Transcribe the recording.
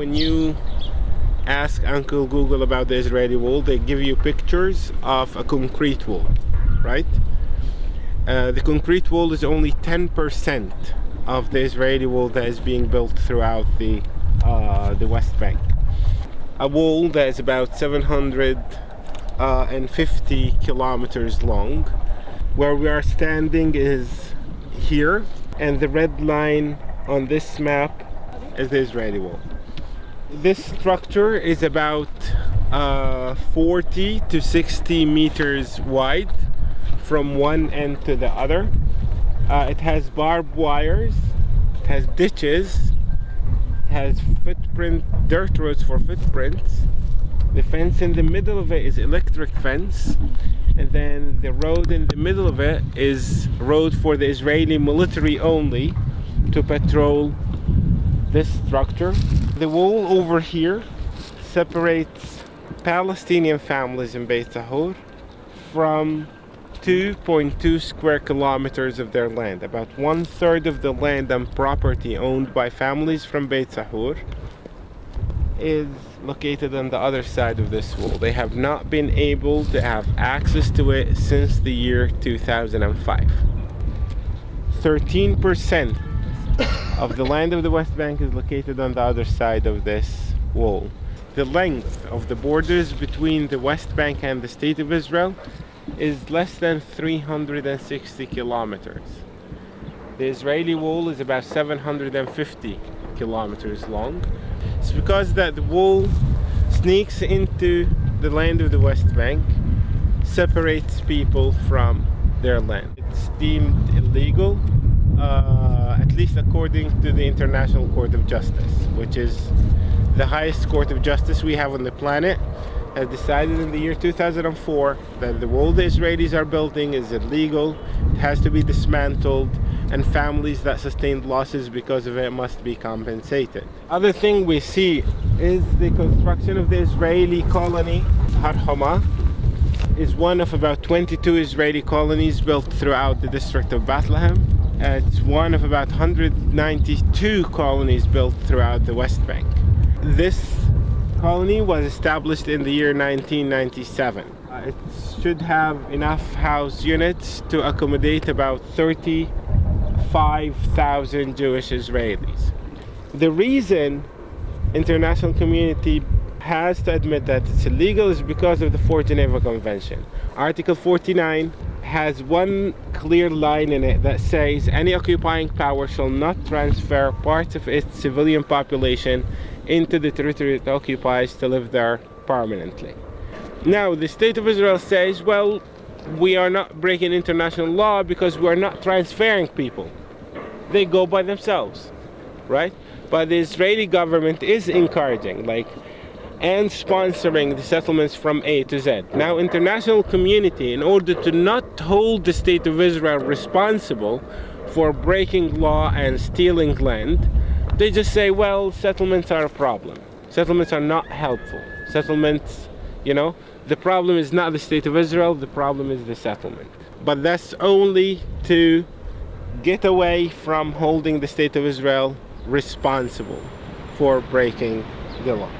when you ask Uncle Google about the Israeli wall, they give you pictures of a concrete wall, right? Uh, the concrete wall is only 10% of the Israeli wall that is being built throughout the, uh, the West Bank. A wall that is about 750 kilometers long. Where we are standing is here, and the red line on this map is the Israeli wall. This structure is about uh, 40 to 60 meters wide from one end to the other. Uh, it has barbed wires, it has ditches, it has footprint, dirt roads for footprints. The fence in the middle of it is electric fence and then the road in the middle of it is road for the Israeli military only to patrol this structure. The wall over here separates Palestinian families in Beit Sahour from 2.2 square kilometers of their land. About one third of the land and property owned by families from Beit Sahour is located on the other side of this wall. They have not been able to have access to it since the year 2005. 13% of the land of the West Bank is located on the other side of this wall. The length of the borders between the West Bank and the State of Israel is less than 360 kilometers. The Israeli wall is about 750 kilometers long. It's because that the wall sneaks into the land of the West Bank, separates people from their land. It's deemed illegal uh, at least according to the International Court of Justice, which is the highest court of justice we have on the planet, has decided in the year 2004 that the wall the Israelis are building is illegal, it has to be dismantled, and families that sustained losses because of it must be compensated. Other thing we see is the construction of the Israeli colony, Har Homa, is one of about 22 Israeli colonies built throughout the district of Bethlehem. It's one of about 192 colonies built throughout the West Bank. This colony was established in the year 1997. Uh, it should have enough house units to accommodate about 35,000 Jewish Israelis. The reason international community has to admit that it's illegal is because of the Fourth Geneva Convention. Article 49 has one clear line in it that says any occupying power shall not transfer parts of its civilian population into the territory it occupies to live there permanently. Now, the State of Israel says, well, we are not breaking international law because we are not transferring people. They go by themselves, right? But the Israeli government is encouraging, like, and sponsoring the settlements from A to Z. Now, international community, in order to not hold the State of Israel responsible for breaking law and stealing land, they just say, well, settlements are a problem. Settlements are not helpful. Settlements, you know, the problem is not the State of Israel, the problem is the settlement. But that's only to get away from holding the State of Israel responsible for breaking the law.